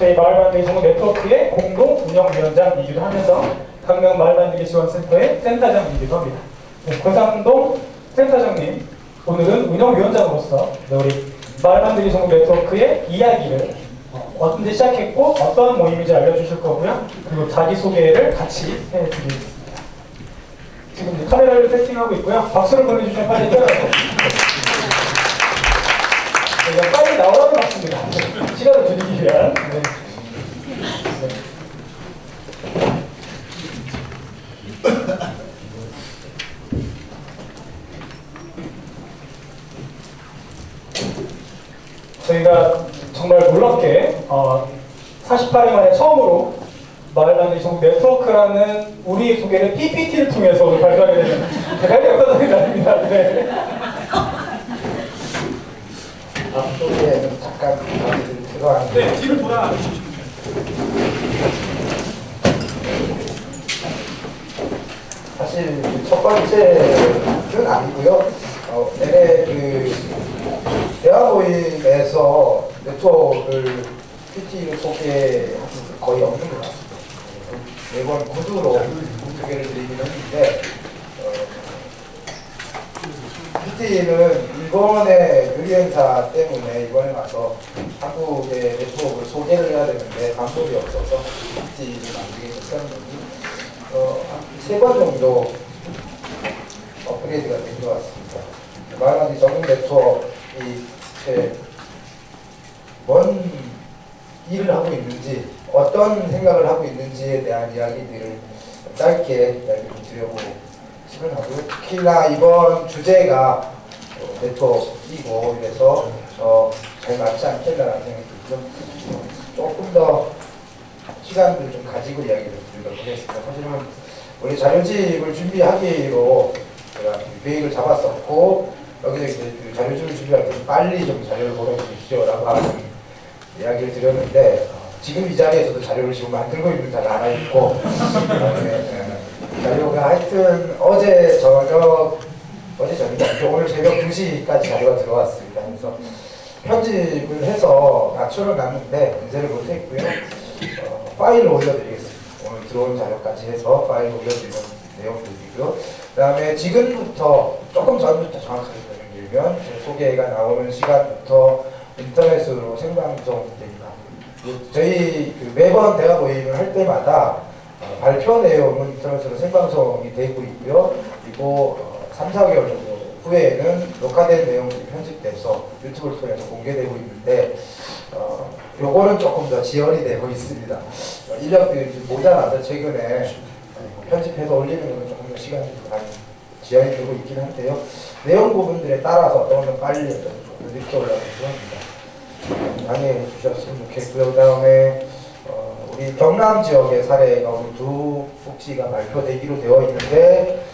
저희 마을 만들기 전문 네트워크의 공동 운영위원장이기도 하면서 광명 마을 만들기 지원센터의 센터장이기도 합니다. 네, 고상동 센터장님, 오늘은 운영위원장으로서 네, 우리 마을 만들기 전문 네트워크의 이야기를 어, 언제 시작했고 어떤 모임인지 알려주실 거고요. 그리고 자기소개를 같이 해드리겠습니다. 지금 카메라를 세팅하고 있고요. 박수를 보내주시면 빨리 뛰어나서 제가 빨리 나오라는 말씀입니다. 시간을 줄이기 위한. 네. 네. 저희가 정말 놀랍게 어, 48일 만에 처음으로 마을만들기 전국 네트워크라는 우리 소개를 PPT를 통해서 발표하게 되는 대단히 영광적인 날입니다. 네. 앞쪽에 잠깐 들어왔는데 네, 뒤를 돌아. 사실 첫 번째는 아니고요. 어, 내내 그 대화 모임에서 네트워크를 PT를 소개한 적은 거의 없는 것 같습니다. 매번 구두로 소개를 드리긴 했는데 어, PT는 이번에 유리행사 때문에 이번에 와서 한국의 네트워크를 소개를 해야 되는데 방법이 없어서 PT를 만들게 됐었는데 어, 세번 정도 업그레이드가 된 것 같습니다. 말하는 전국 네트워크이 뭔 일을 하고 있는지 어떤 생각을 하고 있는지에 대한 이야기들을 짧게 이야기를 드려보고 싶은 하고요. 특히나 이번 주제가 어, 네트워크이고 그래서 어, 잘 맞지 않겠다라는 생각이 좀 조금 더 시간을 좀 가지고 이야기를 드리도록 하겠습니다. 사실은 우리 자료집을 준비하기로 제가 계획을 잡았었고 여기서 이제 그 자료집을 준비할 때 빨리 좀 자료를 보내주십시오 라고 하는 이야기를 드렸는데 어, 지금 이 자리에서도 자료를 지금 만들고 있는 자가 하나 있고 어, 자료가 하여튼 어제 저녁 어제 저녁 아니죠. 오늘 새벽 2시까지 자료가 들어왔습니다. 그래서 편집을 해서 맞춰를 놨는데 문제를 못했고요. 어, 파일을 올려드리겠습니다. 오늘 들어온 자료까지 해서 파일을 올려드리는 내용들이고요. 그 다음에 지금부터 조금 전부터 정확하게 설명드리면 제 소개가 나오는 시간부터 인터넷으로 생방송됩니다. 그 저희 그 매번 대화 모임을 할 때마다 어, 발표 내용은 인터넷으로 생방송이 되고 있고요. 그리고 어, 3, 4개월 정도 후에는 녹화된 내용들이 편집돼서 유튜브를 통해서 공개되고 있는데 어, 요거는 조금 더 지연이 되고 있습니다. 어, 인력들이 좀 모자라서 최근에 어, 편집해서 올리는 것은 조금 더 시간이 좀 많이 지연이 되고 있긴 한데요. 내용 부분들에 따라서 어떤 건 빨리 어떤 건 늦게 올라가기도 합니다. 양해해 주셨으면 좋겠고요. 그 다음에 어, 우리 경남 지역의 사례가 우리 두 복지가 발표되기로 되어 있는데 어,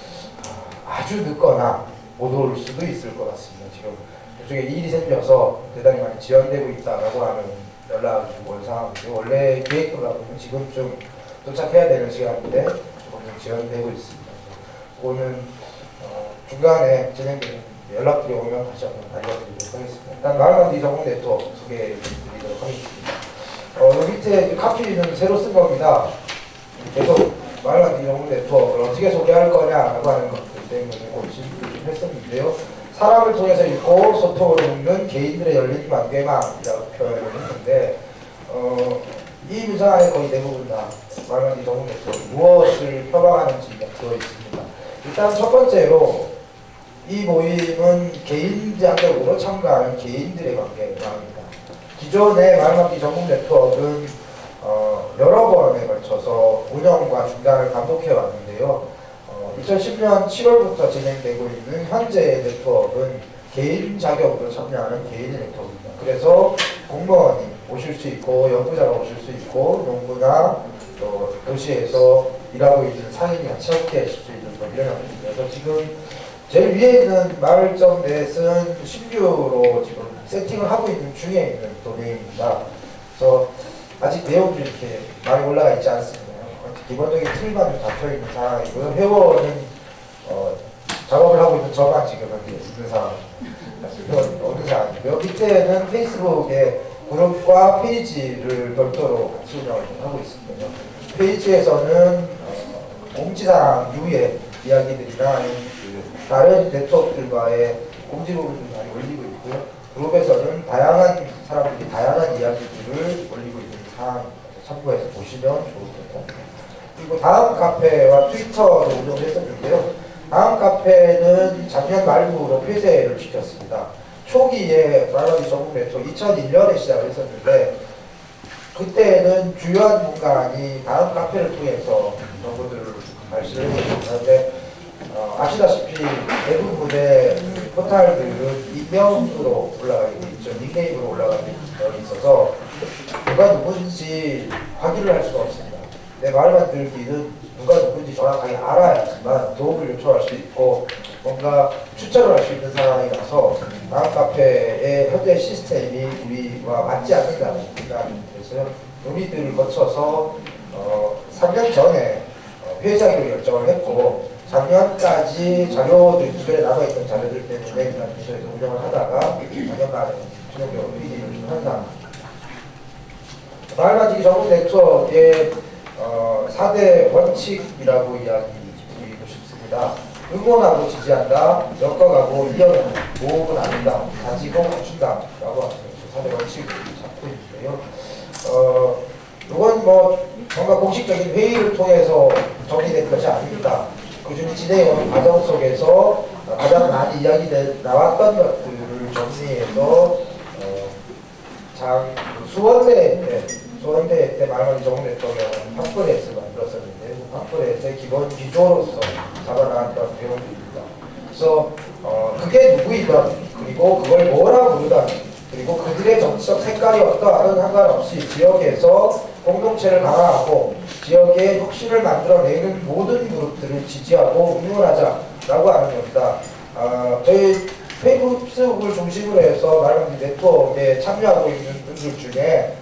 아주 늦거나 못 올 수도 있을 것 같습니다. 지금 이쪽에 일이 생겨서 대단히 많이 지연되고 있다라고 하는 주고 온 상황인데 원래 계획대로라면 지금쯤 도착해야 되는 시간인데 조금 좀 지연되고 있습니다. 그거는 어, 중간에 진행되는 연락들이 오면 다시 한번 알려드리도록 하겠습니다. 일단 마을만디 전문 네트워크 소개해드리도록 하겠습니다. 어, 여기 밑에 카피는 새로 쓴 겁니다. 계속 마을만디 전문 네트워크를 어떻게 소개할 거냐라고 하는 것들 때문에 고심을 좀 했었는데요. 사람을 통해서 읽고 소통을 돕는 개인들의 열린 관계망이라고 표현을 했는데 어, 이 문장 안에 거의 대부분 다 말하는 전문 네트워크 무엇을 표방하는지가 들어있습니다. 일단 첫 번째로 이 모임은 개인적으로 참가하는 개인들의 관계망입니다. 기존의 말맞기 전문 네트워크는 어, 여러 번에 걸쳐서 운영과 중단을 반복해 왔는데요. 어, 2010년 7월부터 진행되고 있는 현재 네트워크는 개인 자격으로 참여하는 개인 네트워크입니다. 그래서 공무원이 오실 수 있고 연구자가 오실 수 있고 농부나 또 도시에서 일하고 있는 상인이 같이 함께 하실 수 있는 뭐 이런 형태입니다. 그래서 지금 제일 위에 있는 마을점 넷은 신규로 지금 세팅을 하고 있는 중에 있는 도메인입니다. 그래서 아직 내용이 이렇게 많이 올라가 있지 않습니다. 기본적인 틀만 좀 잡혀 있는 상황이고요. 회원은 어, 작업을 하고 있는 저만 지금 여기 있는 상황입니다. 어느 상황이고요. 밑에는 페이스북에 그룹과 페이지를 별도로 같이 운영을 좀 하고 있습니다. 페이지에서는 어, 공지사항 이후의 이야기들이나 다른 네트워크들과의 공지 부분을 많이 올리고 있고요. 그룹에서는 다양한 사람들이 다양한 이야기들을 올리고 있는 사항 참고해서 보시면 좋을 것 같아요. 그리고 다음 카페와 트위터로 운영을 했었는데요. 다음 카페는 작년 말부로 폐쇄를 시켰습니다. 초기에 말하기 네트워크 2001년에 시작을 했었는데 그때는 주요한 문간이 다음 카페를 통해서 정보들을 했었습니다. 그런데 어, 아시다시피 대부분의 그 포탈들은 익명으로 올라가게 돼 있죠. 닉네임으로 올라가게 되어 있어서 누가 누군지 확인을 할 수가 없습니다. 내 말 만 들기는 누가 누군지 정확하게 알아야지만 도움을 요청할 수 있고 뭔가 추천을 할 수 있는 상황이라서 다음 카페의 현재 시스템이 우리와 맞지 않는다는 생각이 들어서요. 논의들을 거쳐서 어, 3년 전에 어, 폐쇄하기로 결정을 했고 작년까지 자료들 기존에 남아있던 자료들 때문에 그냥 기존에서 운영을 하다가 작년 말에 최종적으로 회의를 상황입니다. 말만지기 전문 네트워크의 어, 4대 원칙이라고 이야기 드리고 싶습니다. 응원하고 지지한다, 엮어가고 이어가고 모으고 나눈다, 가지고 갖춘다 라고 하는 4대 원칙을 잡고 있는데요. 어, 이건 뭐 뭔가 공식적인 회의를 통해서 정리된 것이 아닙니다. 꾸준히 진행해온 과정 속에서 가장 많이 이야기돼 나왔던 것들을 정리해서 어, 장 수원대 때 수원대 때 말하기 좋은 대통령은 팜플렛을 만들었었는데 그 팜플렛의 기본 기조로서 잡아나왔던 내용들입니다. 그래서 어, 그게 누구이든 그리고 그걸 뭐라 부르든 그리고 그들의 정치적 색깔이 어떠하든 상관없이 지역에서 공동체를 강화하고 지역의 혁신을 만들어내는 모든 그룹들을 지지하고 응원하자라고 하는 겁니다. 아, 저희 페이스북을 중심으로 해서 말하는 네트워크에 참여하고 있는 분들 중에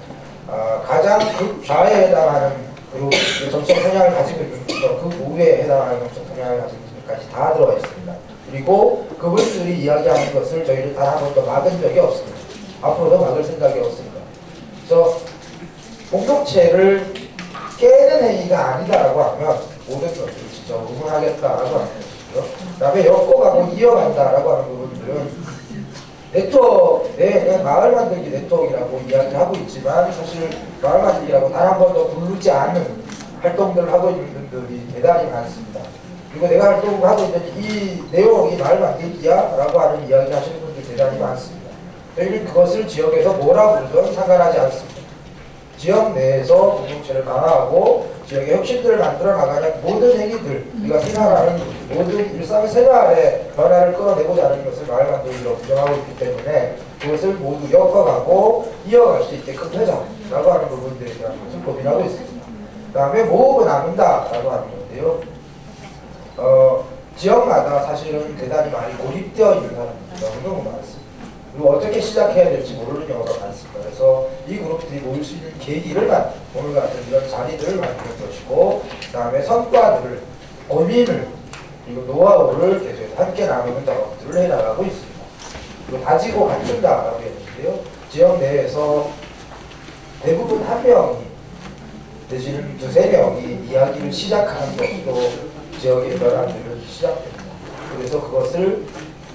아, 가장 극좌에 해당하는 그룹 정치적 성향을 가지고 분들, 그 우에 해당하는 정치적 성향을 가지고 있는 분까지 다 들어가 있습니다. 그리고 그분들이 이야기하는 것을 저희는 단 한 번도 막은 적이 없습니다. 앞으로도 막을 생각이 없습니다. 그래서 공동체를 깨는 행위가 아니다라고 하면 모든 것들을 진짜 응원하겠다라고 하는 것이고요. 그 다음에 엮어가고 이어간다라고 하는 부분들은 네트워크 내에는 마을 만들기 네트워크라고 이야기하고 있지만 사실 마을 만들기라고 단 한 번도 부르지 않은 활동들을 하고 있는 분들이 대단히 많습니다. 그리고 내가 활동을 하고 있는 이 내용이 마을 만들기야 라고 하는 이야기 하시는 분들 대단히 많습니다. 저희는 그것을 지역에서 뭐라 부르든 상관하지 않습니다. 지역 내에서 공동체를 강화하고 지역의 혁신들을 만들어 나가는 모든 행위들, 우리가 생활하는 모든 일상 생활의 변화를 끌어내고자 하는 것을 마을 만들기로 부정하고 있기 때문에 그것을 모두 엮어가고 이어갈 수 있게끔 하자라고 하는 부분들에 대한 것을 고민하고 있습니다. 그 다음에 모으고 나눈다라고 하는 건데요. 어, 지역마다 사실은 대단히 많이 고립되어 있는 사람들이 너무 많습니다. 그리고 어떻게 시작해야 될지 모르는 경우가 많습니다. 그래서 이 그룹들이 모일 수 있는 계기를 만 오늘 같은 이런 자리들을 만드는 것이고 그 다음에 성과들을 고민을 그리고 노하우를 계속 함께 나누는 작업들을 해나가고 있습니다. 그리고 다지고 갖춘다라고 했는데요. 지역 내에서 대부분 한 명이 내지는 두세 명이 이야기를 시작하는 것으로 지역의 변화들은 시작됩니다. 그래서 그것을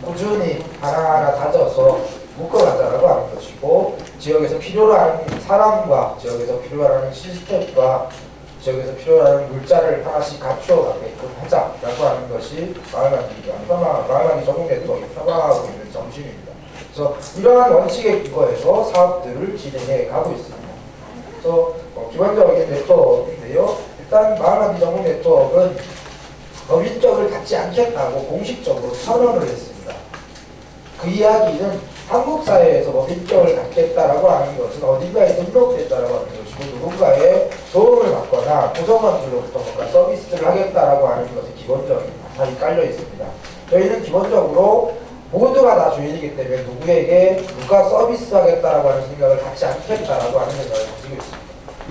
꾸준히 하나하나 다져서 묶어가자라고 하는 것이고 지역에서 필요로 하는 사람과 지역에서 필요로 하는 시스템과 지역에서 필요로 하는 물자를 하나씩 갖추어 가게끔 하자라고 하는 것이 마을만들기 전국 네트워크에 평화하고 있는 정신입니다. 그래서 이러한 원칙에 기거해서 사업들을 진행해 가고 있습니다. 그래서 어, 기본적인 네트워크인데요. 일단 마을만들기 전국 네트워크는 법인적을 갖지 않겠다고 공식적으로 선언을 했습니다. 그 이야기는 한국 사회에서 법인적을 갖겠다라고 하는 것은 어딘가에 등록됐다라고 하는 것이고 누군가의 도움을 받거나 구성원들로부터 뭔가 서비스를 하겠다라고 하는 것이 기본적인 바탕이 깔려 있습니다. 저희는 기본적으로 모두가 다 주인이기 때문에 누구에게 누가 서비스하겠다라고 하는 생각을 갖지 않겠다라고 하는 생각을 가지고 있습니다.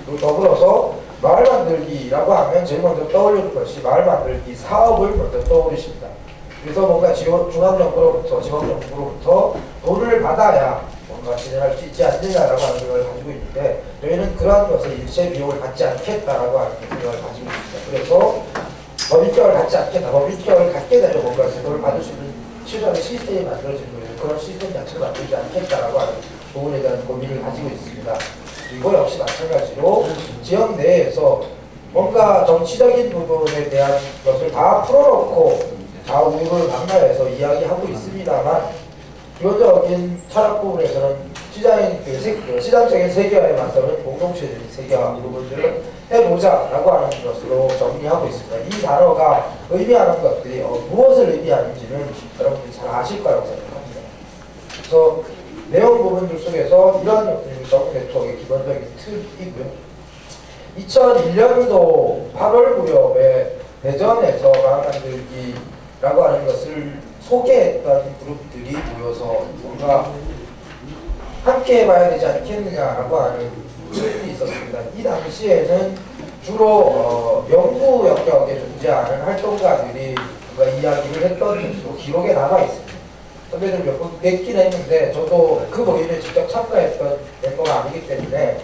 그리고 더불어서 마을 만들기라고 하면 제일 먼저 떠올리는 것이 마을 만들기 사업을 먼저 떠올리십니다. 그래서 뭔가 지원, 중앙정부로부터 지방정부로부터 돈을 받아야 뭔가 어, 진행할 수 있지 않느냐라고 하는 생각을 가지고 있는데 저희는 그러한 것을 일체 비용을 받지 않겠다라고 하는 생각을 가지고 있습니다. 그래서 법인격을 갖지 않겠다. 법인격을 갖게 되면 뭔가 그걸 받을 수 있는 최소한의 시스템이 만들어지는 거예요. 그런 시스템 자체를 만들지 않겠다라고 하는 부분에 대한 고민을 가지고 있습니다. 그리고 역시 마찬가지로 지역 내에서 뭔가 정치적인 부분에 대한 것을 다 풀어놓고 좌우를 방가해서 이야기하고 있습니다만 기본적인 철학 부분에서는 시장인 그, 세, 그 시장적인 세계화에 맞서는 공동체적인 세계화 부분들을 해보자라고 하는 것으로 정리하고 있습니다. 이 단어가 의미하는 것들이 어, 무엇을 의미하는지는 여러분들이 잘 아실 거라고 생각합니다. 그래서 내용 부분들 속에서 것들이 정부 네트워크의 기본적인 틀이고요. 2001년도 8월 무렵에 대전에서 마을 만들기 라고 하는 것을 소개했던 그룹들이 모여서 뭔가 함께 해봐야 되지 않겠느냐라고 하는 질문이 있었습니다. 이 당시에는 주로 어, 연구 영역에 존재하는 활동가들이 뭔가 이야기를 했던 것으로 기록에 남아 있습니다. 선배들 몇번 뵙긴 했는데 저도 그 모임에 직접 참가했던 멤버가 아니기 때문에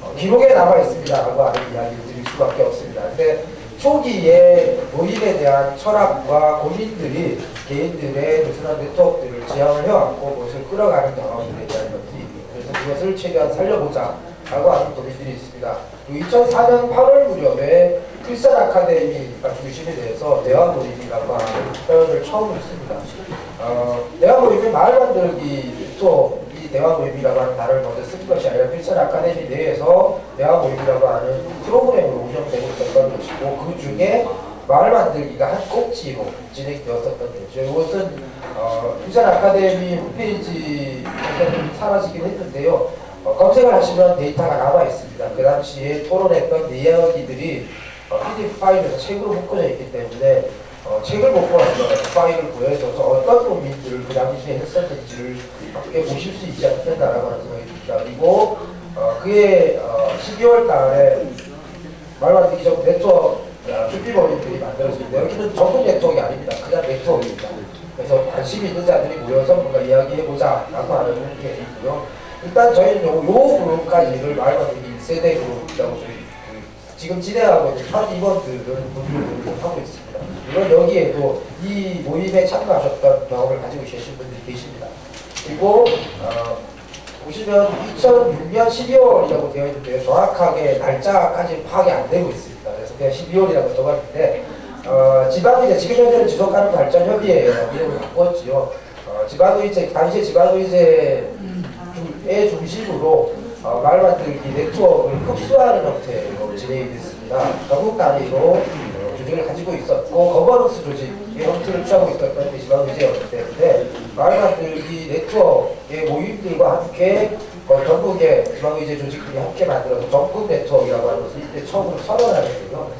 어, 기록에 남아 있습니다 라고 하는 이야기를 드릴 수밖에 없습니다. 근데 초기에 모임에 대한 철학과 고민들이 개인들의 느슨한 네트워크들을 지향을 해왔고 그것을 끌어가는 경험들에 대한 있고 그래서 그것을 최대한 살려보자 라고 하는 고민들이 있습니다. 2004년 8월 무렵에 필선 아카데미가 중심이 돼서 대화 모임이라고 하는 표현을 처음 했습니다. 어, 대화 모임은 마을 만들기 또 이 대화 모임이라고 하는 단어를 먼저 쓴 것이 아니라 필선 아카데미 내에서 대화 모임이라고 하는 프로그램으로 운영되고 있었던 것이고 그 중에 마을 만들기가 한 꼭지로 진행되었었던 거죠. 이것은 어, 필선 아카데미 홈페이지에서는 사라지긴 했는데요. 어, 검색을 하시면 데이터가 남아 있습니다. 그 당시에 토론했던 이야기들이 어, PDF 파일에서 책으로 묶어져 있기 때문에 어, 책을 못 보았던 파일을 보여줘서 어떤 고민들을 그 당시에 했었는지를 함께 보실 수 있지 않겠다라고 하는 생각이 듭니다. 그리고 어, 그해 어, 12월 달에 말만드기 전 네트워크 큐피버님들이 만들어집니다. 여기는 전국 네트워크가 아닙니다. 그냥 네트워크입니다. 그래서 관심 있는 자들이 모여서 뭔가 이야기해보자 라고 하는 게 있고요. 일단 저희는 요, 요 그룹까지를 말만드기 1세대 그룹이라고 저희 그 지금 진행하고 있는 현 이번들은 분류를 하고 있습니다. 물론 여기에도 이 모임에 참가하셨던 경험을 가지고 계신 분들이 계십니다. 그리고 어, 보시면 2006년 12월이라고 되어 있는데 정확하게 날짜까지 파악이 안 되고 있습니다. 그래서 그냥 12월이라고 적었는데 어, 지방의제 지금 현재는 지속가능 발전 협의회에서 이름을 바꿨지요. 어, 지방의제 당시에 지방의제의 중심으로 어, 마을 만들기 네트워크를 흡수하는 형태로 진행이 됐습니다. 전국 단위로 어, 조직을 가지고 있었고 거버넌스 조직의 형태를 취하고 있었던 게 지방의제였기 때문에 말 만들기 네트워크의 모임들과 함께 어, 전국의 지방의제 조직들이 함께 만들어서 전국 네트워크라고 하는 것을 이때 처음으로 선언하는데요.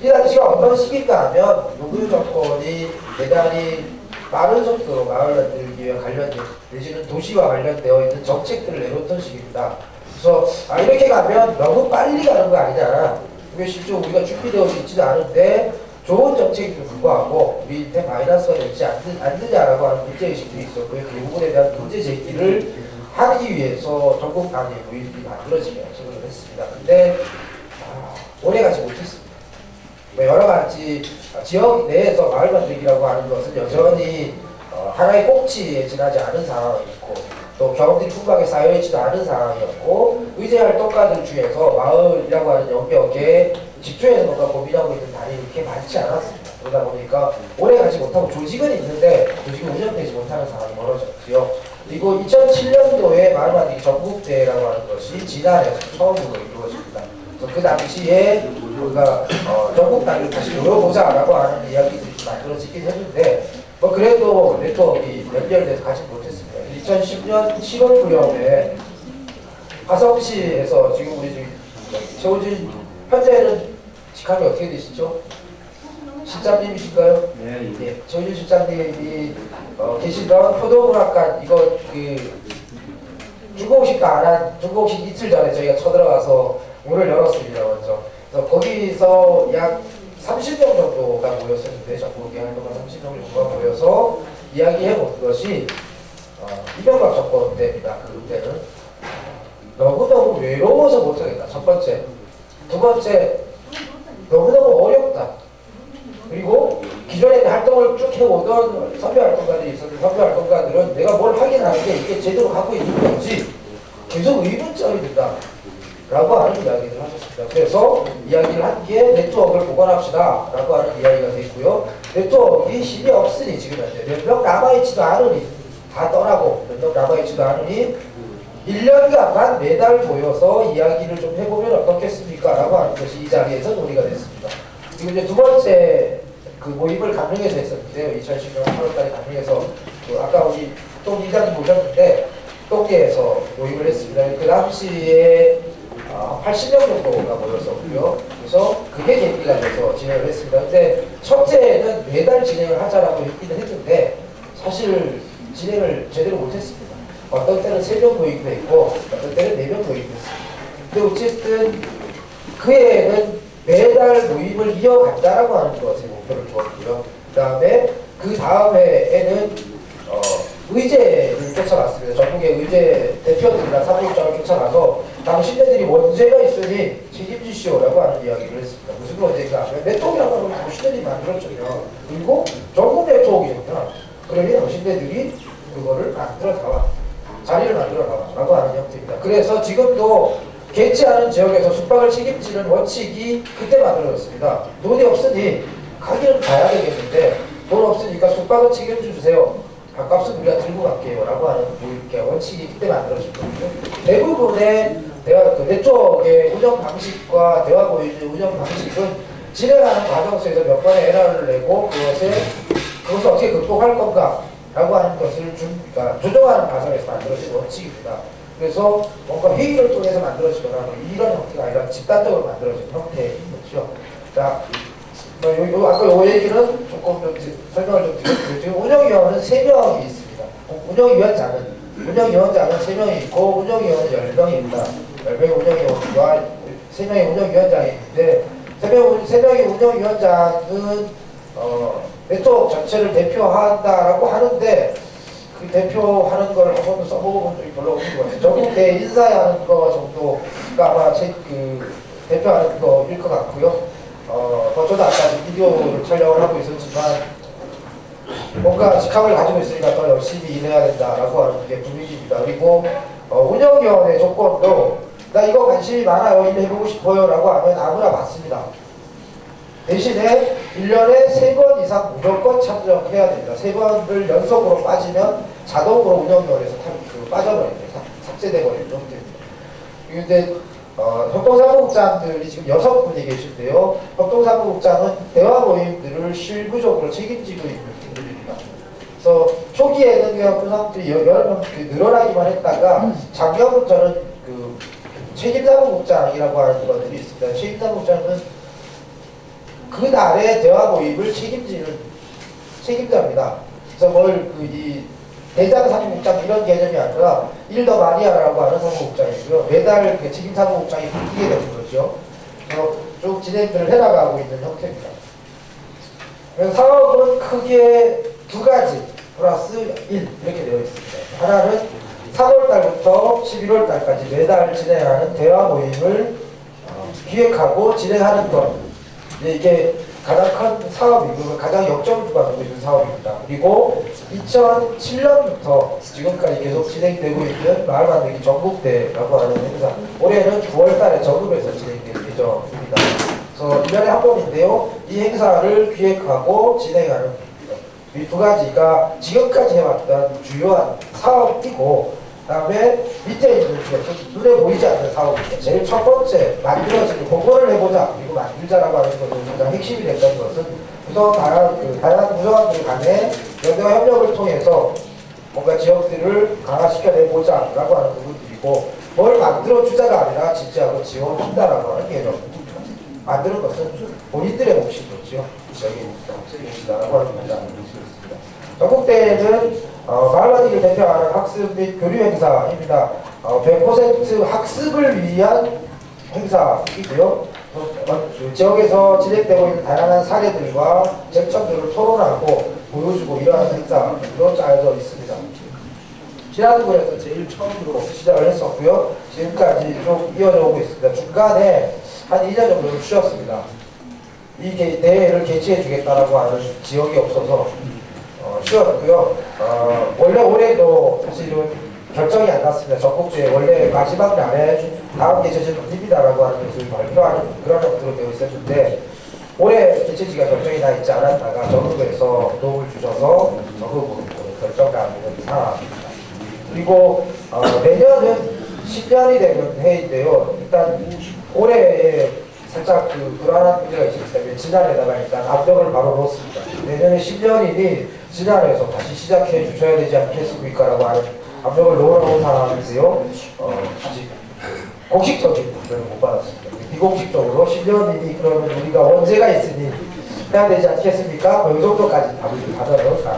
이 당시가 어떤 시기인가 하면 노무현 정권이 대단히 빠른 속도로 마을 만들기와 관련된 내지는 도시와 관련되어 있는 정책들을 내놓던 시기입니다. 그래서 아 이렇게 가면 너무 빨리 가는 거 아니냐. 왜 실제 우리가 준비되어 있지도 않은데 좋은 정책임에도 불구하고 우리한테 마이너스가 되지 않느, 않느냐라고 하는 문제의식들이 있었고요. 그 부분에 대한 문제 제기를 하기 위해서 전국 단위 모임이 만들어지게 지금 했습니다. 근데 아, 오래가지 못했습니다. 뭐 여러 가지 지역 내에서 마을 만들기라고 하는 것은 여전히 어, 하나의 꼭지에 지나지 않은 상황이었고 또 경험들이 풍부하게 쌓여있지도 않은 상황이었고 의제 활동가들 중에서 마을이라고 하는 영역에 집중해서 뭔가 고민하고 있는 단이 그렇게 많지 않았습니다. 그러다 보니까 오래 가지 못하고 조직은 있는데 조직이 운영되지 못하는 상황이 벌어졌고요. 그리고 2007년도에 마을 만들기 전국대회라고 하는 것이 지난해에서 처음으로 이루어집니다. 그 당시에 우리가 어, 전국 단위로 다시 열어보자라고 하는 이야기들이 만들어지긴 했는데 뭐 그래도 네트워크 연결돼서 가지 못했습니다. 2010년 7월 무렵에 화성시에서 지금 우리 지금 최우진 현재는 직함이 어떻게 되시죠? 실장님이실까요? 네, 예, 최우진 실장님이 어, 계시던 포도문학관 이거 그 중공식 안한 중공식 이틀 전에 저희가 쳐들어가서 문을 열었습니다 먼저. 그래서 거기서 약 30명 정도가 모였었는데 전국에 활동한 30명 정도가 모여서 이야기해 본 것이 어, 이명박 정권 때입니다. 그 때는 너무너무 외로워서 못하겠다. 첫 번째. 두 번째, 너무너무 어렵다. 그리고 기존에 활동을 쭉 해오던 선배 활동가들이 있었는데 선배 활동가들은 내가 뭘 하긴 하는데 이게 제대로 하고 있는 건지 계속 의문점이 든다. 라고 하는 이야기를 하셨습니다. 그래서 이야기를 한게 네트워크를 보관합시다. 라고 하는 이야기가 됐고요. 네트워크가 힘이 없으니 지금 현재 몇명 남아있지도 않으니 다 떠나고 몇 명 남아있지도 않으니 1년간만 매달 모여서 이야기를 좀 해보면 어떻겠습니까? 라고 하는 것이 이 자리에서 논의가 됐습니다. 그리고 이제 두 번째 그 모임을 강릉에서 했었는데요. 2010년 8월달에 강릉에서 그 아까 우리 또 이장님 보셨는데 똥계에서 모임을 했습니다. 그 당시에 아, 80명 정도가 모였었고요. 그래서 그게 계기가 돼서 진행을 했습니다. 근데 첫째는 매달 진행을 하자라고 했기는 했는데 사실 진행을 제대로 못했습니다. 어떤 때는 3명 모임도 있고 어떤 때는 4명 모임도 있습니다. 근데 어쨌든 그 해에는 매달 모임을 이어간다라고 하는 것에 목표를 두었고요. 그 다음에 그 다음 해에는 어, 의제를 쫓아갔습니다. 전국의 의제 대표들이나 사무국장을 쫓아가서 당신네들이 원죄가 있으니 책임지시오라고 하는 이야기를 했습니다. 무슨 원죄가 하면 네트워크라고 하면 당신들이 만들었잖아요. 그리고 전국 네트워크잖아. 그러니 당신네들이 그거를 만들어 나와. 자리를 만들어 나와라고 하는 형태입니다. 그래서 지금도 개최하는 지역에서 숙박을 책임지는 원칙이 그때 만들어졌습니다. 돈이 없으니 가기는 가야 되겠는데 돈 없으니까 숙박은 책임져 주세요. 밥값은 우리가 들고 갈게요. 라고 하는 뭐 이렇게 원칙이 그때 만들어진 거고요. 대부분의 대화, 그 네트워크의 운영 방식과 대화 보이는 운영 방식은 진행하는 과정 속에서 몇 번의 에러를 내고 그것에 그것을 어떻게 극복할 건가 라고 하는 것을 준, 그러니까 조정하는 과정에서 만들어진 원칙입니다. 그래서 뭔가 회의를 통해서 만들어지거나 뭐 이런 형태가 아니라 집단적으로 만들어진 형태인 거죠. 자, 뭐 요, 요, 아까 요 얘기는 조금 좀 지- 설명을 좀 드렸고요. 지금 운영위원은 3명이 있습니다. 어, 운영위원장은, 운영위원장은 3명이 있고, 운영위원은 10명입니다. 10명의 운영위원과 3명의 운영위원장이 있는데, 3명, 3명의 운영위원장은, 어, 네트워크 전체를 대표한다라고 하는데, 그 대표하는 걸 한 번도 써보고 본 적이 별로 없는 것 같아요. 전국 대 인사하는 거 정도가 아마 제, 그, 대표하는 거일 것 같고요. 어, 뭐 저도 아까 비디오를 촬영을 하고 있었지만, 뭔가 직함을 가지고 있으니까 더 열심히 일해야 된다라고 하는 게 분위기입니다. 그리고 어, 운영위원회 조건도 나 이거 관심이 많아요, 일해보고 싶어요 라고 하면 아무나 받습니다. 대신에 1년에 3번 이상 무조건 참석해야 됩니다. 3번을 연속으로 빠지면 자동으로 운영위원회에서 탑, 그 빠져버립니다. 삭- 삭제돼버리는 형태입니다. 그런데 어, 협동사무국장들이 지금 여섯 분이 계신데요. 협동사무국장은 대화 모임들을 실무적으로 책임지고 있는 분들입니다. 그래서 초기에는 그냥 그 사람들이 늘어나기만 했다가 작년부터는 그 책임사무국장이라고 하는 것들이 있습니다. 책임사무국장은 그 날의 대화 모임을 책임지는 책임자입니다. 그래서 뭘그이 대장 사무국장 이런 개념이 아니라 일더 마리아라고 하는 사무국장이고요. 매달 그 책임 사무국장이 바뀌게 되는 거죠. 쭉 진행들을 해나가고 있는 형태입니다. 사업은 크게 두 가지 플러스 1 이렇게 되어 있습니다. 하나는 3월 달부터 11월 달까지 매달 진행하는 대화 모임을 어, 기획하고 진행하는 것. 이게 가장 큰 사업이고 가장 역점주가 되고 있는 사업입니다. 그리고 2007년부터 지금까지 계속 진행되고 있는 마을 만들기 전국대라고 하는 행사. 올해는 9월 달에 전국에서 진행될 예정입니다. 그래서 1년에 한 번인데요. 이 행사를 기획하고 진행하는 이 두 가지가 지금까지 해왔던 주요한 사업이고 그 다음에 밑에 있는 눈에 보이지 않는 사업입니다. 제일 첫 번째 만들어지는 공부를 해보자 그리고 만들자라고 하는 것은 가장 핵심이 됐던 것은 구성 다양한 그 다양한 구성원들 간의 연대와 협력을 통해서 뭔가 지역들을 강화시켜내보자 라고 하는 부분들이고 뭘 만들어주자가 아니라 지지하고 지원한다라고 하는 개념입니다. 만드는 것은 본인들의 몫인 거죠. 여기 책임지다라고 하는 있습니다. 전국대회는 어, 마을라디를 대표하는 학습 및 교류 행사입니다. 어, 100% 학습을 위한 행사이고요. 어, 어, 지역에서 진행되고 있는 다양한 사례들과 쟁점들을 토론하고 보여주고 이러한 행사로 짜여져 있습니다. 지난번에서 제일 처음으로 시작을 했었고요. 지금까지 좀 이어져 오고 있습니다. 중간에 한 2년 정도 쉬었습니다. 이 개- 대회를 개최해 주겠다라고 하는 지역이 없어서 어, 쉬었고요. 어, 원래 올해도 사실은 결정이 안 났습니다. 전국주에 원래 마지막 날에 다음 개최지는 아닙니다라고 하는 것을 발표하는 그런 형태로 되어 있었는데 올해 개최지가 결정이 나 있지 않았다가 전국에서 도움을 주셔서 전국으로 결정가 되는 상황입니다. 그리고 어, 내년은 10년이 되는 해인데요. 일단 올해에 살짝 그 불안한 문제가 있었기 때문에 지난해다가 일단 압력을 바로 놓습니다. 내년에 10년이니 지난해에서 다시 시작해 주셔야 되지 않겠습니까? 라고 하는 압력을 놓으라고 상황인데요. 어, 아직 공식적인 답변을 못 받았습니다. 비공식적으로 10년이니 그러면 우리가 원제가 있으니 해야 되지 않겠습니까? 뭐이 정도까지 답을 받아서.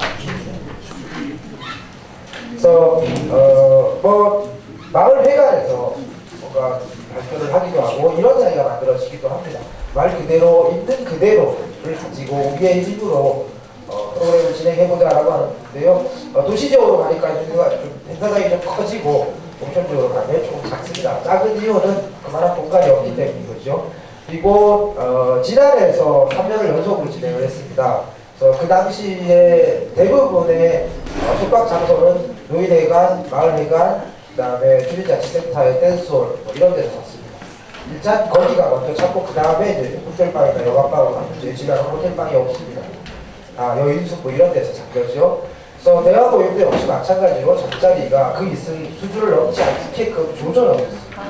그래서 어 뭐 마을 회관에서 뭔가 발표를 하기도 하고 이런 자리가 만들어지기도 합니다. 말 그대로 있는 그대로를 가지고 우리의 힘으로 어, 프로그램을 진행해보자라고 하는데요. 어, 도시적으로 가니까 좀 행사장이 좀 커지고 옵션적으로 가면 조금 작습니다. 작은 이유는 그만한 공간이 없기 때문인 거죠. 그리고 어, 지난해에서 3년을 연속으로 진행을 했습니다. 그래서 그 당시에 대부분의 어, 숙박 장소는 노인회관, 마을회관, 그 다음에 주민자치센터의 댄스홀 뭐 이런 데서 샀습니다. 일단 거기가 먼저 찾고 그 다음에 이제 호텔방이나 여관방으로 갔는데 지금은 호텔방이 없습니다. 아 여인숙 뭐 이런 데서 잡혔죠. 그래서 대학교육도 역시 마찬가지로 잠자리가 그 있을 수준을 넘지 않게끔 조절하고 있습니다.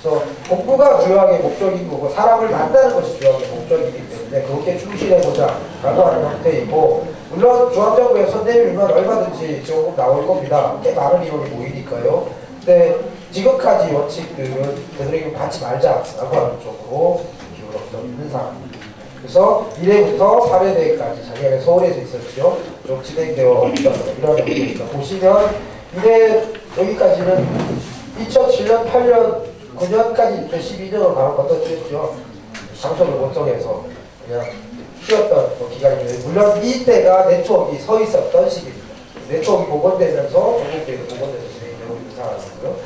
그래서 공부가 주요하게 목적인 거고 사람을 만나는 것이 주요하게 목적이기 때문에 그렇게 충실해보자 라고 하는 형태이고 물론 중앙정부에 선대위면 얼마든지 지원금 나올 겁니다. 꽤 많은 인원이 모이니까요. 근데 지금까지 원칙들은 되도록이면 받지 말자라고 하는 쪽으로 기울어져 있는 상황입니다. 그래서 1회부터 4회대까지 작년에 서울에서 있었죠. 좀 진행되어 있던 이런 내용입니다. 보시면 1회 여기까지는 2007년, 8년, 9년까지 12년으로 가는 것도 했죠. 장소를 못 정해서 그냥 쉬었던 뭐 기간이에요. 물론 이때가 네트워크가 서 있었던 시기입니다. 네트워크가 복원되면서 전국대회도 복원돼서 진행되고 있는 상황이고요.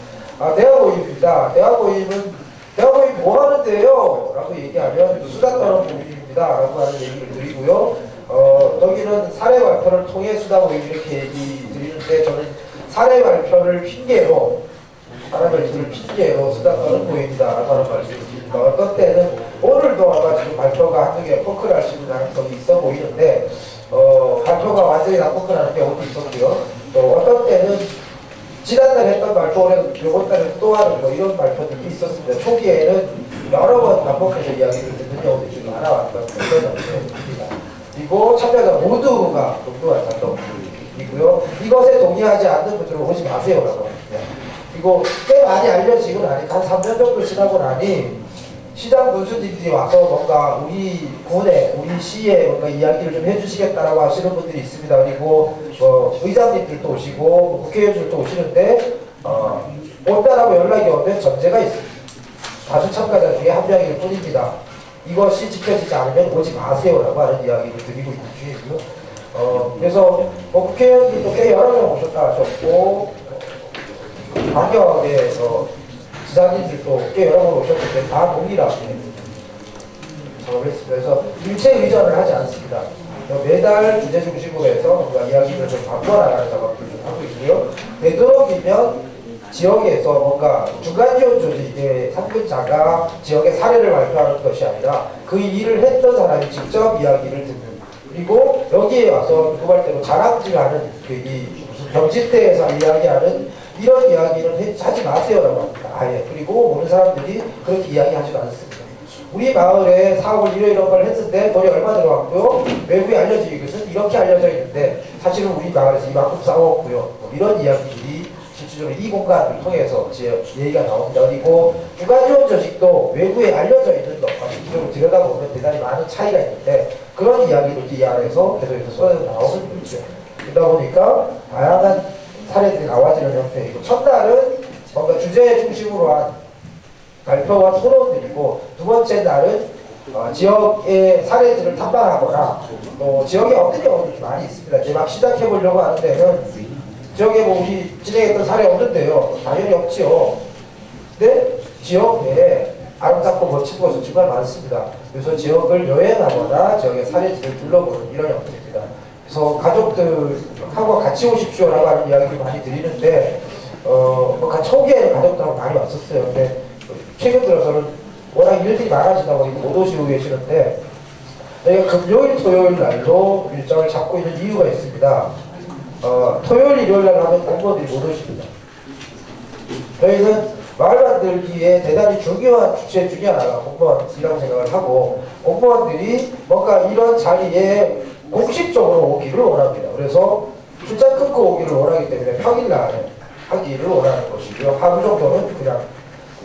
아, 대학모임입니다. 대학모임은 대학모임 뭐 하는데요? 라고 얘기하면 수다 떠는 모임 입니다. 라고 하는 얘기를 드리고요. 어, 여기는 사례 발표를 통해 수다 모임 이렇게 얘기 드리는데 저는 사례 발표를 핑계로 사람을 들 핑계로 수다 떠는 모임이다. 라고 하는 말씀드립니다. 어떤 때는 오늘도 아마 지금 발표가 개 포크를 하시는 가능성이 있어 보이는데 어, 발표가 완전히 다 포크라는 경우도 있었고요. 또 어떤 때는 지난달 했던 발표는 이번 달에 또 하는 뭐 이런 발표들이 있었습니다. 초기에는 여러 번 반복해서 이야기를 듣는 경우도 지금 알아왔던 그런 형태입니다. 그리고 참여자 모두가 동등한 작동이고요. 이것에 동의하지 않는 분들은 오지 마세요라고 합니다. 그리고 꽤 많이 알려지고 나니까 한 3년 정도 지나고 나니 시장 군수님들이 와서 뭔가 우리 군에, 우리 시에 뭔가 이야기를 좀 해주시겠다라고 하시는 분들이 있습니다. 그리고 뭐 의장님들도 오시고 뭐 국회의원들도 오시는데 어, 온다라고 연락이 오면 전제가 있습니다. 다수 참가자 중에 한 명일 뿐입니다. 이것이 지켜지지 않으면 오지 마세요라고 하는 이야기를 드리고 있는 중이고요. 어, 그래서 뭐 국회의원들도 꽤 여러 명 오셨다 하셨고 환경에서 지사님들도 꽤 여러 번 오셨는데 다 동일하게 작업했습니다. 그래서 일체 의전을 하지 않습니다. 매달 주제 중심으로 해서 뭔가 이야기를 좀 바꿔나가는 작업을 좀 하고 있고요. 되도록이면 지역에서 뭔가 중간 지원 조직의 상근자가 지역의 사례를 발표하는 것이 아니라 그 일을 했던 사람이 직접 이야기를 듣는 그리고 여기에 와서 누구말대로 자랑질하는 그이 무슨 병집대에서 이야기하는 이런 이야기는 해- 하지 마세요라고 합니다. 아예 그리고 오는 사람들이 그렇게 이야기하지도 않습니다. 우리 마을에 4월 1일 이런 걸 했는데 돈이 얼마 들어갔고요. 외부에 알려진 것은 이렇게 알려져 있는데 사실은 우리 마을에서 이만큼 싸웠고요. 뭐 이런 이야기들이 실질적으로 이 공간을 통해서 제 얘기가 나옵니다. 그리고 주간지원 조직도 외부에 알려져 있는 것과 실질적으로 들여다보면 대단히 많은 차이가 있는데 그런 이야기를 이 안에서 계속해서 쏟아져 나오는 거죠. 그러다 보니까 다양한 사례들이 나와지는 형태이고 첫날은 뭔가 주제 중심으로 한 발표와 토론들이고 두 번째 날은 어, 지역의 사례들을 탐방하거나 또 지역에 없는 경우도 많이 있습니다. 이제 막 시작해 보려고 하는 데는 지역에 뭐 우리 진행했던 사례 없는데요. 당연히 없지요. 근데 지역 내에 아름답고 멋진 곳은 정말 많습니다. 그래서 지역을 여행하거나 지역의 사례지를 둘러보는 이런 형태입니다. 그래서 가족들 하고 같이 오십시오라고 하는 이야기를 많이 드리는데 어, 뭐 가- 초기에는 가족들하고 많이 왔었어요. 근데 최근 들어서는 워낙 일들이 많아지다 보니 못 오시고 계시는데 저희가 금요일, 토요일 날로 일정을 잡고 있는 이유가 있습니다. 어, 토요일, 일요일 날 하면 공무원들이 못 오십니다. 저희는 마을 만들기에 대단히 중요한 주체 중에 하나가 공무원이라고 생각을 하고 공무원들이 뭔가 이런 자리에 공식적으로 오기를 원합니다. 그래서 출장 끊고 오기를 원하기 때문에 평일 날 하기를 원하는 것이고요. 하루 정도는 그냥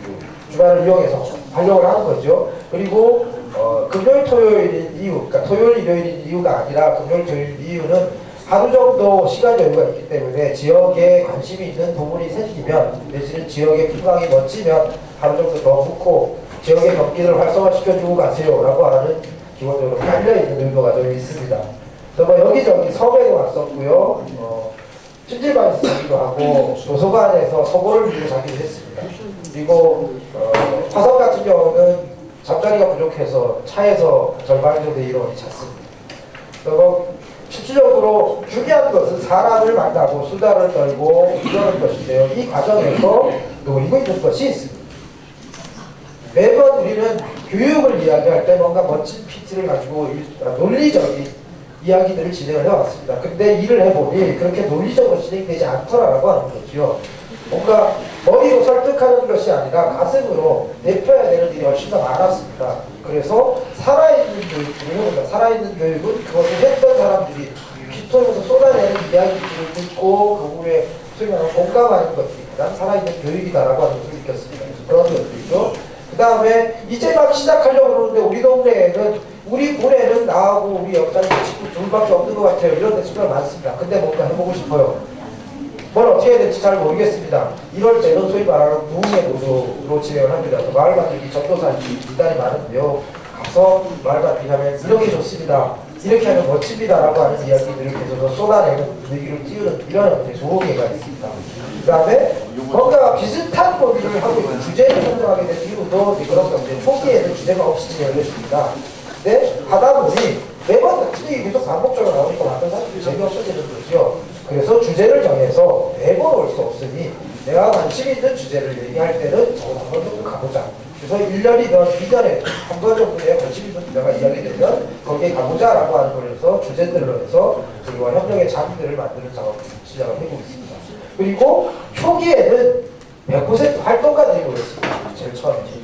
그 주말을 이용해서 활용을 하는 거죠. 그리고 어, 금요일 토요일인 이유, 그러니까 토요일 일요일인 이유가 아니라 금요일 토요일 이유는 하루 정도 시간 여유가 있기 때문에 지역에 관심이 있는 동물이 생기면 내지는 지역의 풍광이 멋지면 하루 정도 더 묵고 지역의 경기를 활성화시켜주고 가세요라고 하는 기본적으로 깔려있는 의도가 좀 있습니다. 뭐 여기저기 섬에도 왔었고요. 어, 찜질방에서 자기도 하고 도서관에서 서고를 들고 자기도 했습니다. 그리고 어, 화성 같은 경우는 잠자리가 부족해서 차에서 절반 정도 잤습니다. 그래서 뭐 실질적으로 중요한 것은 사람을 만나고 수다를 떨고 이러는 것인데요. 이 과정에서 노리고 있는 것이 있습니다. 매번 우리는 교육을 이야기할 때 뭔가 멋진 PT를 가지고 일- 아, 논리적인 이야기들을 진행을 해왔습니다. 근데 일을 해보니 그렇게 논리적으로 진행되지 않더라라고 하는 거죠. 뭔가 머리로 설득하는 것이 아니라 가슴으로 내펴야 되는 일이 훨씬 더 많았습니다. 그래서 살아있는 교육은 살아있는 교육은 그것을 했던 사람들이 귀통에서 쏟아내는 이야기들을 듣고 그 후에 소위 말하는 공감하는 것들이 살아있는 교육이다라고 하는 것을 느꼈습니다. 그런 것들이죠. 그 다음에 이제 막 시작하려고 그러는데 우리 동네에는 우리 군에는 나하고 우리 옆자리 친구 둘밖에 없는 것 같아요. 이런 데 정말 많습니다. 근데 뭔가 해보고 싶어요. 뭘 어떻게 해야 될지 잘 모르겠습니다. 이럴 때는 소위 말하는 무흥의 노조로 진행을 합니다. 그 마을 만들기 전도사님이 대단히 많은데요. 가서 마을 만들기 하면 이렇게 좋습니다. 이렇게 하면 멋집니다라고 하는 이야기들을 계속 쏟아내는 분위기를 띄우는 이런 형태의 조개가 있습니다. 그 다음에 뭔가 비슷한 거기를 하고 있는 주제를 선정하게 된 이유도 건데 초기에는 주제가 없이 진행했습니다. 하다 보니 매번 같은 얘기 계속 반복적으로 나오니까 많은 사람들이 재미없어지는 거죠. 그래서 주제를 정해서 매번 올 수 없으니 내가 관심 있는 주제를 얘기할 때는 저거 한번 정도 가보자. 그래서 1년이든 2년에 한 번 정도 내가 관심 있는 주제가 이야기되면 거기에 가보자 라고 하는 걸 해서 주제들로 해서 그리고 협력의 장들을 만드는 작업을 시작을 하고 있습니다. 그리고 초기에는 100% 활동가들이 모였습니다. 제일 처음에.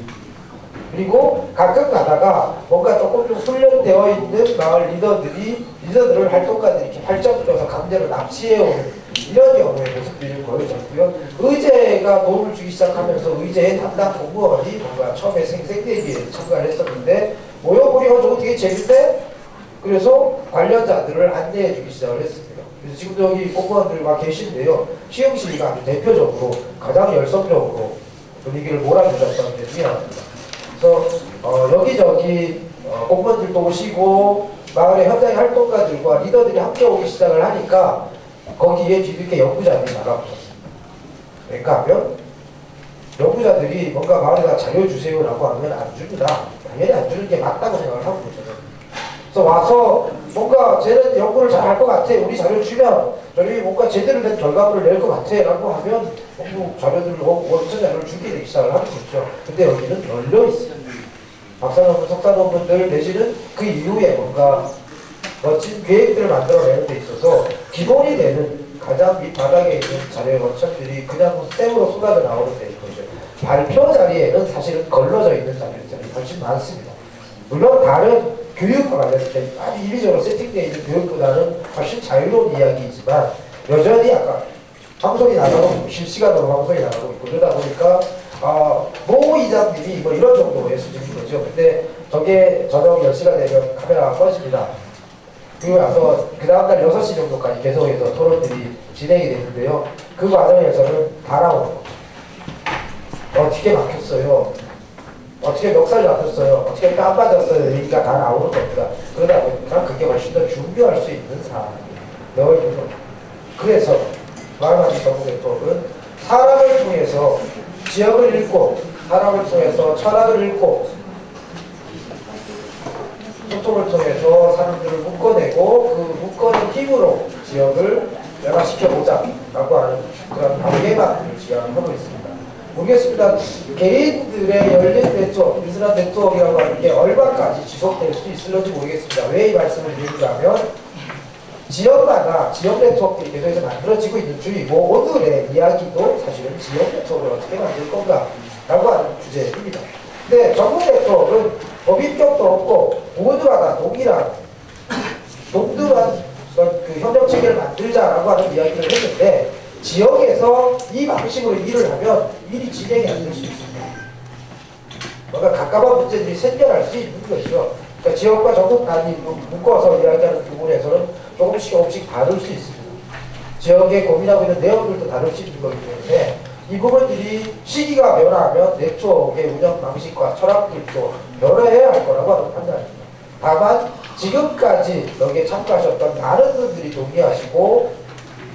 그리고 가끔 가다가 뭔가 조금 좀 훈련되어 있는 마을 리더들이 리더들을 활동가들이 이렇게 발전시켜서 강제로 납치해오는 이런 경우의 모습들이 보여졌고요. 의제가 도움을 주기 시작하면서 의제의 담당 공무원이 뭔가 처음에 생, 생대기에 참가를 했었는데 모여보니까 저거 되게 재밌대? 그래서 관련자들을 안내해 주기 시작을 했습니다. 그래서 지금 여기 공무원들과 계신데요. 시흥시가 아주 대표적으로 가장 열성적으로 분위기를 몰아주셨던 게 하나입니다. 그래서 어, 여기저기 어, 공무원들도 오시고 마을의 현장의 활동가들과 리더들이 함께 오기 시작을 하니까 거기에 뒤늦게 연구자들이 나가보셨습니다. 그러니까 하면 연구자들이 뭔가 마을에다 자료 주세요라고 하면 안 줍니다. 당연히 안 주는 게 맞다고 생각을 하고 저는. 그래서 와서 뭔가 쟤는 연구를 잘 할 것 같아. 우리 자료 주면 저희 뭔가 제대로 된 결과물을 낼 것 같아. 라고 하면 공부 자료들을 원천 자료를 주게 되기 시작을 하는 거죠. 근데 여기는 널려 있어요. 박사 논문, 석사 논문들 내지는 그 이후에 뭔가 멋진 계획들을 만들어내는 데 있어서 기본이 되는 가장 밑바닥에 있는 자료의 원천들이 그냥 뭐 쌤으로 쏟아져 나오는 데 거죠. 발표 자리에는 사실은 걸러져 있는 자료들이 훨씬 많습니다. 물론 다른 교육과 관련된 아주 이리저리 세팅되어 있는 교육보다는 훨씬 자유로운 이야기이지만 여전히 아까 방송이 나가고 실시간으로 방송이 나가고 있고 그러다 보니까 아, 모 이장님이 뭐 이런 정도의 수준인 거죠. 근데 저게 저녁 10시가 되면 카메라가 꺼집니다. 그리고 나서 그 다음날 6시 정도까지 계속해서 토론들이 진행이 되는데요. 그 과정에서는 다 나오는. 어떻게 막혔어요? 어떻게 멱살 잡혔어요? 어떻게 땀 빠졌어요? 얘기가 다 나오는 겁니다. 그러다 보니까 그게 훨씬 더 준비할 수 있는 사항이 되어 있는 겁니다. 그래서 정부 네트워크는 사람을 통해서 지역을 읽고 사람을 통해서 철학을 읽고 소통을 통해서 사람들을 묶어내고 그 묶어낸 힘으로 지역을 변화시켜보자 라고 하는 그런 단계만을 지향하고 있습니다. 모르겠습니다. 개인들의 열린 네트워크, 비스한 네트워크라고 하는 게 얼마까지 지속될 수 있을지 모르겠습니다. 왜 이 말씀을 드리냐면 지역마다 지역 네트워크들이 계속해서 만들어지고 있는 중이고 오늘의 이야기도 사실은 지역 네트워크를 어떻게 만들 건가 라고 하는 주제입니다. 근데 전국 네트워크는 법인격도 없고 모두가 다 동일한 동등한 그 협력 체계를 만들자라고 하는 이야기를 했는데 지역에서 이 방식으로 일을 하면 일이 진행이 안 될 수 있습니다. 뭔가 가까운 문제들이 생겨날 수 있는 것이죠. 그러니까 지역과 전국 단위 묶어서 이야기하는 부분에서는 조금씩 조금씩 다를 수 있습니다. 지역에 고민하고 있는 내용들도 다를 수 있는 거기 때문에 이 부분들이 시기가 변화하면 네트워크의 운영 방식과 철학들도 변화해야 할 거라고 하는 판단입니다. 다만 지금까지 여기에 참가하셨던 많은 분들이 동의하시고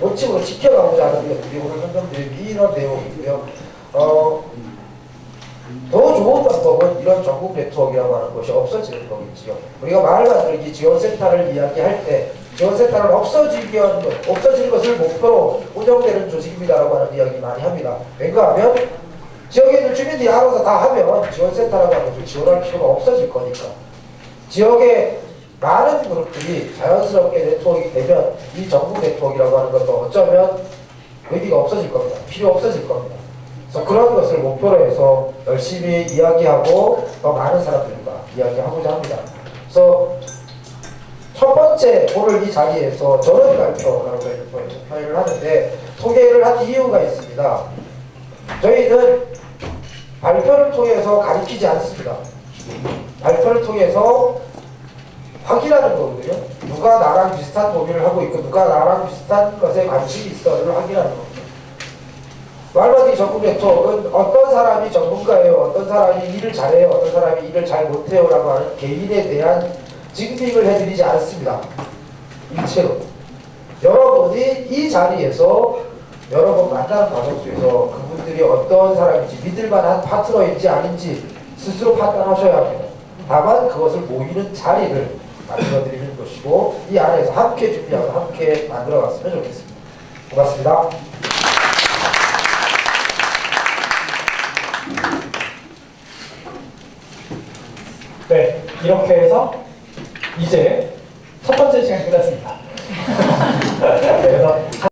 원칙으로 지켜가고자 하는 것들이 오늘 설명드린 이런 내용이고요. 어, 더 좋은 방법은 이런 전국 네트워크라고 하는 것이 없어지는 거겠지요. 우리가 마을 만들기 지원센터를 이야기할 때 지원센터는 없어지면 없어지는 것을 목표로 운영되는 조직입니다라고 하는 이야기 많이 합니다. 왜냐하면 지역에 있는 주민들이 알아서 다 하면 지원센터라고 하는 것을 지원할 필요가 없어질 거니까. 지역의 많은 그룹들이 자연스럽게 네트워크가 되면 이 전국 네트워크라고 하는 것도 어쩌면 의미가 없어질 겁니다. 필요 없어질 겁니다. 그래서 그런 것을 목표로 해서 열심히 이야기하고 더 많은 사람들과 이야기하고자 합니다. 그래서 첫 번째 오늘 이 자리에서 저런 발표라고 표현을 하는데 소개를 한 이유가 있습니다. 저희는 발표를 통해서 가리키지 않습니다. 발표를 통해서 확인하는 거거든요. 누가 나랑 비슷한 고민을 하고 있고 누가 나랑 비슷한 것에 관심이 있어를 확인하는 겁니다. 말마디 전국 네트워크는 어떤 사람이 전문가예요, 어떤 사람이 일을 잘해요, 어떤 사람이 일을 잘 못해요 라고 하는 개인에 대한 증빙을 해드리지 않습니다. 일체로. 여러분이 이 자리에서 여러 번 만나는 과정 속에서 그분들이 어떤 사람인지 믿을만한 파트너인지 아닌지 스스로 판단하셔야 합니다. 다만 그것을 모이는 자리를 만들어드리는 것이고 이 안에서 함께 준비하고 함께 만들어 갔으면 좋겠습니다. 고맙습니다. 네, 이렇게 해서 이제 첫 번째 시간이 끝났습니다. 그래서